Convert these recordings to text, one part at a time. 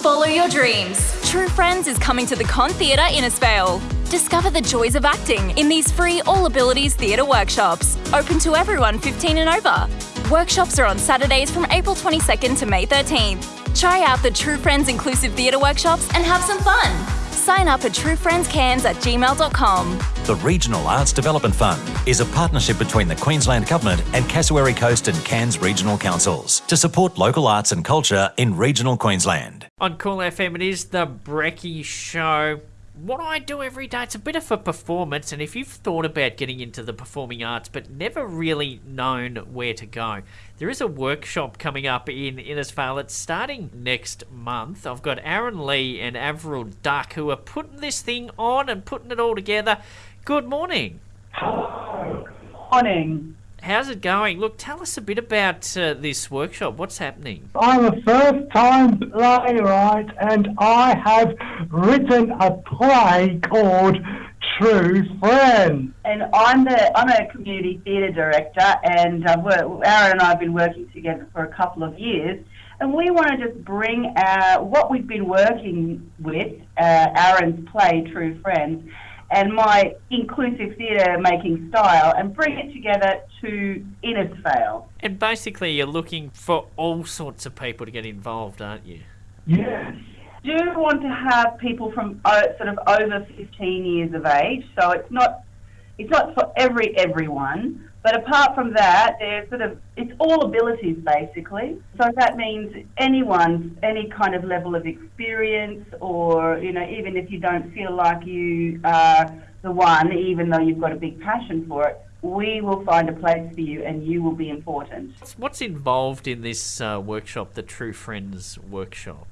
Follow your dreams. True Friends is coming to the Con Theatre in Innisfail. Discover the joys of acting in these free All Abilities Theatre workshops, open to everyone 15 and over. Workshops are on Saturdays from April 22nd to May 13th. Try out the True Friends Inclusive Theatre workshops and have some fun. Sign up at truefriendscairns at gmail.com. The Regional Arts Development Fund is a partnership between the Queensland Government and Cassowary Coast and Cairns Regional Councils to support local arts and culture in regional Queensland. On Cool FM, it is the Brecky Show what I do every day, it's a bit of a performance, and if you've thought about getting into the performing arts but never really known where to go, there is a workshop coming up in Innisfail. It's starting next month. I've got Aaron Lee and Avril Duck who are putting this thing on and putting it all together. Good morning. Hello. Morning. How's it going? Look, tell us a bit about uh, this workshop. What's happening? I'm a first time playwright and I have written a play called True Friends. And I'm the I'm a community theatre director and uh, Aaron and I have been working together for a couple of years and we want to just bring our, what we've been working with, uh, Aaron's play True Friends, and my inclusive theatre making style and bring it together to Innisfail. And basically, you're looking for all sorts of people to get involved, aren't you? Yes. Do want to have people from uh, sort of over 15 years of age, so it's not it's not for every everyone. But apart from that, there's sort of it's all abilities basically. So that means anyone, any kind of level of experience, or you know, even if you don't feel like you are the one, even though you've got a big passion for it, we will find a place for you, and you will be important. What's involved in this uh, workshop, the True Friends workshop?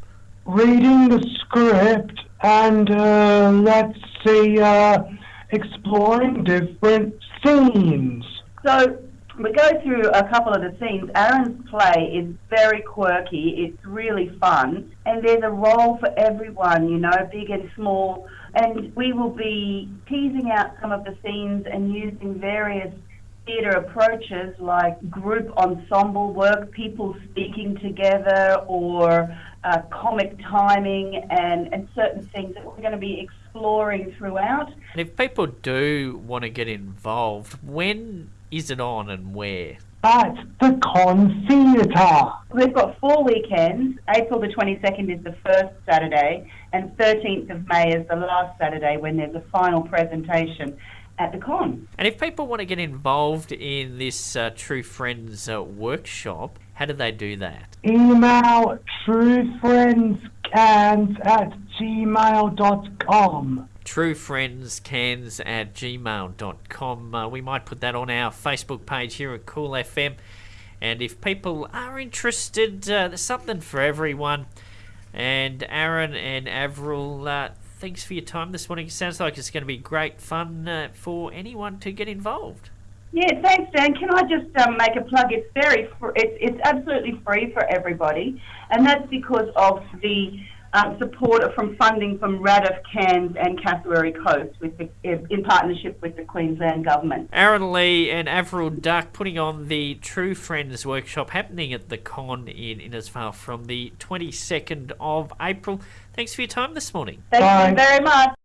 Reading the script and uh, let's see, uh, exploring different scenes. So we go through a couple of the scenes. Aaron's play is very quirky. It's really fun, and there's a role for everyone, you know, big and small. And we will be teasing out some of the scenes and using various theatre approaches like group ensemble work, people speaking together, or uh, comic timing, and, and certain things that we're going to be exploring throughout. And if people do want to get involved, when is it on and where? At the Con Theatre. We've got four weekends. April the 22nd is the first Saturday, and 13th of May is the last Saturday when there's a final presentation at the con. And if people want to get involved in this uh, True Friends uh, workshop, how do they do that? Email truefriendscairns at gmail.com truefriendscairns at gmail.com. Uh, we might put that on our Facebook page here at Cool FM. And if people are interested, uh, there's something for everyone. And Aaron and Avril, uh, thanks for your time this morning. It sounds like it's going to be great fun uh, for anyone to get involved. Yeah, thanks, Dan. Can I just um, make a plug? It's very, fr- it's, it's absolutely free for everybody, and that's because of the um, support from funding from RADF Cairns and Cassowary Coast with the, in partnership with the Queensland Government. Aaron Lee and Avril Duck putting on the True Friends workshop happening at the con in Innisfail from the 22nd of April. Thanks for your time this morning. Thank Bye. you very much.